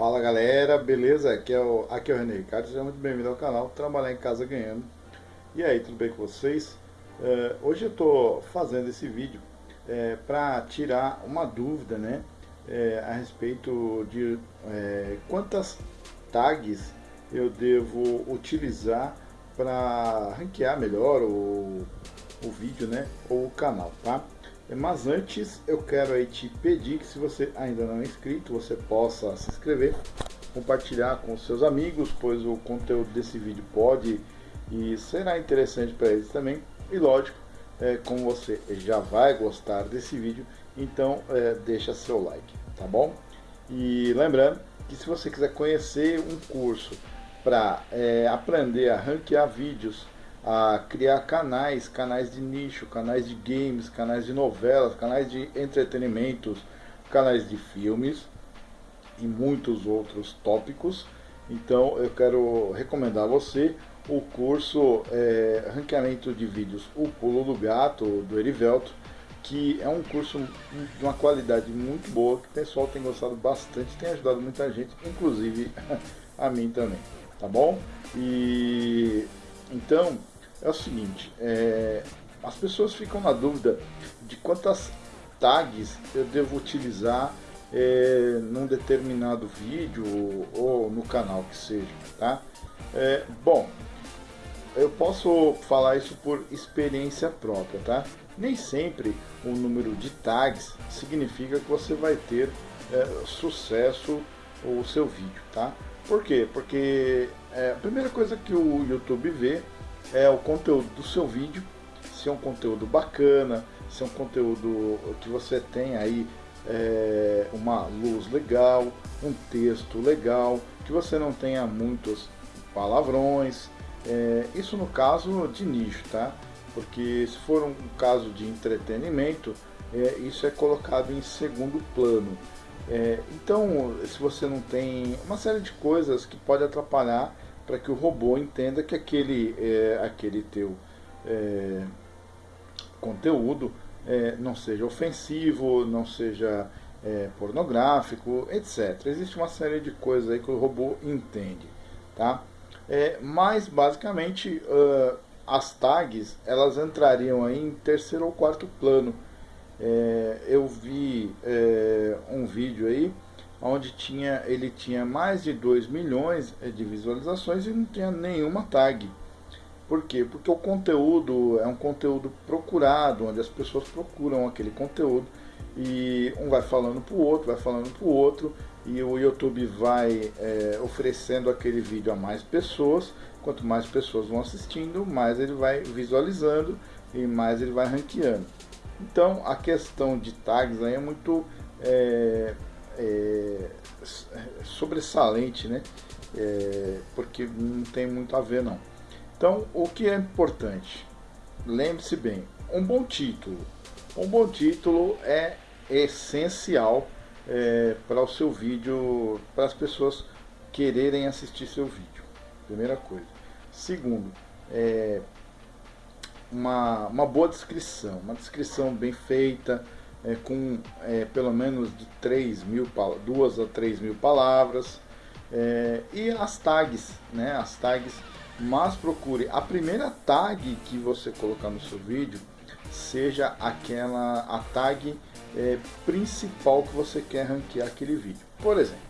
Fala galera, beleza? Aqui é o, aqui é o René Ricardo, seja muito bem-vindo ao canal Trabalhar em Casa Ganhando. E aí, tudo bem com vocês? Uh, hoje eu estou fazendo esse vídeo é, para tirar uma dúvida né, é, a respeito de é, quantas tags eu devo utilizar para ranquear melhor o, o vídeo né, ou o canal, tá? Mas antes eu quero aí te pedir que se você ainda não é inscrito, você possa se inscrever, compartilhar com seus amigos, pois o conteúdo desse vídeo pode e será interessante para eles também. E lógico, é, como você já vai gostar desse vídeo, então é, deixa seu like, tá bom? E lembrando que se você quiser conhecer um curso para é, aprender a ranquear vídeos a criar canais, canais de nicho, canais de games, canais de novelas, canais de entretenimentos, canais de filmes e muitos outros tópicos. Então eu quero recomendar a você o curso é, Ranqueamento de Vídeos O Pulo do Gato, do Erivelto, que é um curso de uma qualidade muito boa, que o pessoal tem gostado bastante, tem ajudado muita gente, inclusive a mim também, tá bom? E então é o seguinte, é, as pessoas ficam na dúvida de quantas tags eu devo utilizar é, num determinado vídeo ou no canal que seja, tá? É, bom, eu posso falar isso por experiência própria, tá? Nem sempre o número de tags significa que você vai ter é, sucesso o seu vídeo, tá? Por quê? Porque é, a primeira coisa que o YouTube vê é o conteúdo do seu vídeo, se é um conteúdo bacana, se é um conteúdo que você tem aí é, uma luz legal, um texto legal, que você não tenha muitos palavrões, é, isso no caso de nicho, tá? Porque se for um caso de entretenimento, é, isso é colocado em segundo plano. É, então, se você não tem uma série de coisas que pode atrapalhar para que o robô entenda que aquele, é, aquele teu é, conteúdo é, não seja ofensivo, não seja é, pornográfico, etc. Existe uma série de coisas aí que o robô entende, tá? É, mas basicamente uh, as tags elas entrariam aí em terceiro ou quarto plano. É, eu vi um vídeo aí onde tinha, ele tinha mais de 2 milhões eh, de visualizações e não tinha nenhuma tag. Por quê? Porque o conteúdo é um conteúdo procurado, onde as pessoas procuram aquele conteúdo e um vai falando para o outro, vai falando para o outro e o YouTube vai é, oferecendo aquele vídeo a mais pessoas. Quanto mais pessoas vão assistindo, mais ele vai visualizando e mais ele vai ranqueando. Então a questão de tags aí é muito é, sobressalente, né? É, porque não tem muito a ver não. Então, o que é importante? Lembre-se bem, um bom título. Um bom título é essencial é, para o seu vídeo, para as pessoas quererem assistir seu vídeo. Primeira coisa. Segundo, é, uma, uma boa descrição, uma descrição bem feita, é, com é, pelo menos de 3 mil, duas a 3 mil palavras. É, e as tags, né, as tags, mas procure a primeira tag que você colocar no seu vídeo seja aquela a tag é, principal que você quer ranquear aquele vídeo. Por exemplo,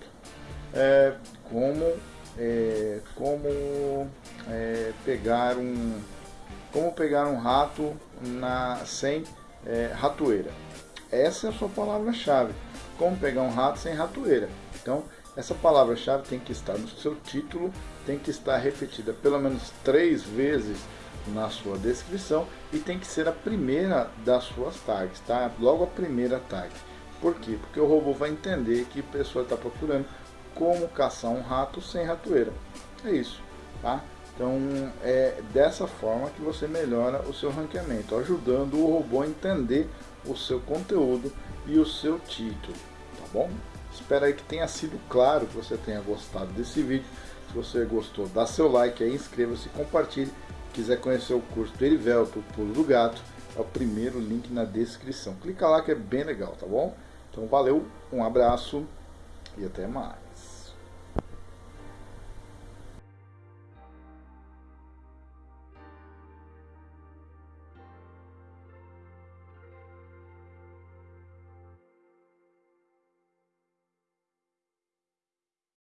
é, como é, como é, pegar um como pegar um rato na sem é, ratoeira. Essa é a sua palavra-chave. Como pegar um rato sem ratoeira. Então, essa palavra-chave tem que estar no seu título, tem que estar repetida pelo menos três vezes na sua descrição e tem que ser a primeira das suas tags, tá? Logo a primeira tag. Por quê? Porque o robô vai entender que a pessoa está procurando como caçar um rato sem ratoeira. É isso, tá? Então é dessa forma que você melhora o seu ranqueamento, ajudando o robô a entender o seu conteúdo e o seu título, tá bom? Espero aí que tenha sido claro, que você tenha gostado desse vídeo. Se você gostou, dá seu like aí, inscreva-se, compartilhe. Quiser conhecer o curso do Erivelto, o Pulo do Gato, é o primeiro link na descrição. Clica lá que é bem legal, tá bom? Então valeu, um abraço e até mais.